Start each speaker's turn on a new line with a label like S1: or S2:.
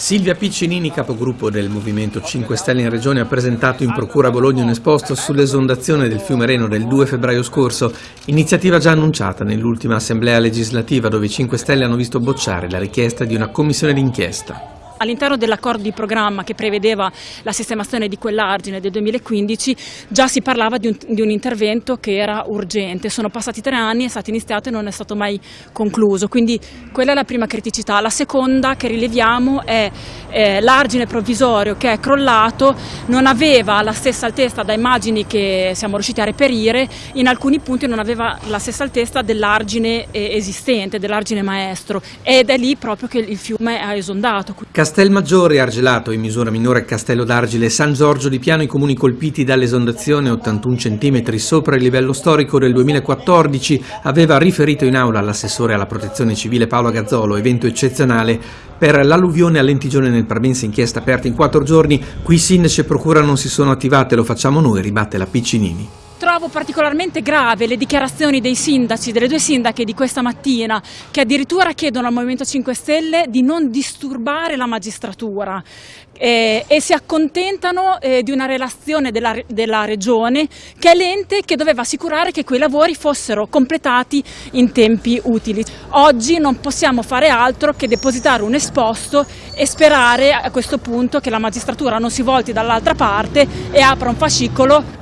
S1: Silvia Piccinini, capogruppo del Movimento 5 Stelle in Regione, ha presentato in Procura Bologna un esposto sull'esondazione del fiume Reno del 2 febbraio scorso, iniziativa già annunciata nell'ultima assemblea legislativa dove i 5 Stelle hanno visto bocciare la richiesta di una commissione d'inchiesta.
S2: All'interno dell'accordo di programma che prevedeva la sistemazione di quell'argine del 2015 già si parlava di un, di un, intervento che era urgente. Sono passati tre anni, è stato iniziato e non è stato mai concluso. Quindi quella è la prima criticità. La seconda che rileviamo è eh, l'argine provvisorio che è crollato, non aveva la stessa altezza da immagini che siamo riusciti a reperire, in alcuni punti non aveva la stessa altezza dell'argine eh, esistente, dell'argine maestro ed è lì proprio che il fiume ha esondato.
S1: Castelmaggiore, Argelato, in misura minore Castello d'Argile San Giorgio di Piano i comuni colpiti dall'esondazione 81 cm sopra il livello storico del 2014 aveva riferito in aula l'assessore alla protezione civile Paolo Gazzolo, evento eccezionale per l'alluvione a Lentigione nel Parmense, inchiesta aperta in quattro giorni, qui sindaci e procura non si sono attivate, lo facciamo noi, ribatte la Piccinini.
S2: Trovo particolarmente grave le dichiarazioni dei sindaci, delle due sindache di questa mattina, che addirittura chiedono al Movimento 5 Stelle di non disturbare la magistratura eh, e si accontentano eh, di una relazione della, della Regione che è l'ente che doveva assicurare che quei lavori fossero completati in tempi utili. Oggi non possiamo fare altro che depositare un esposto e sperare a questo punto che la magistratura non si volti dall'altra parte e apra un fascicolo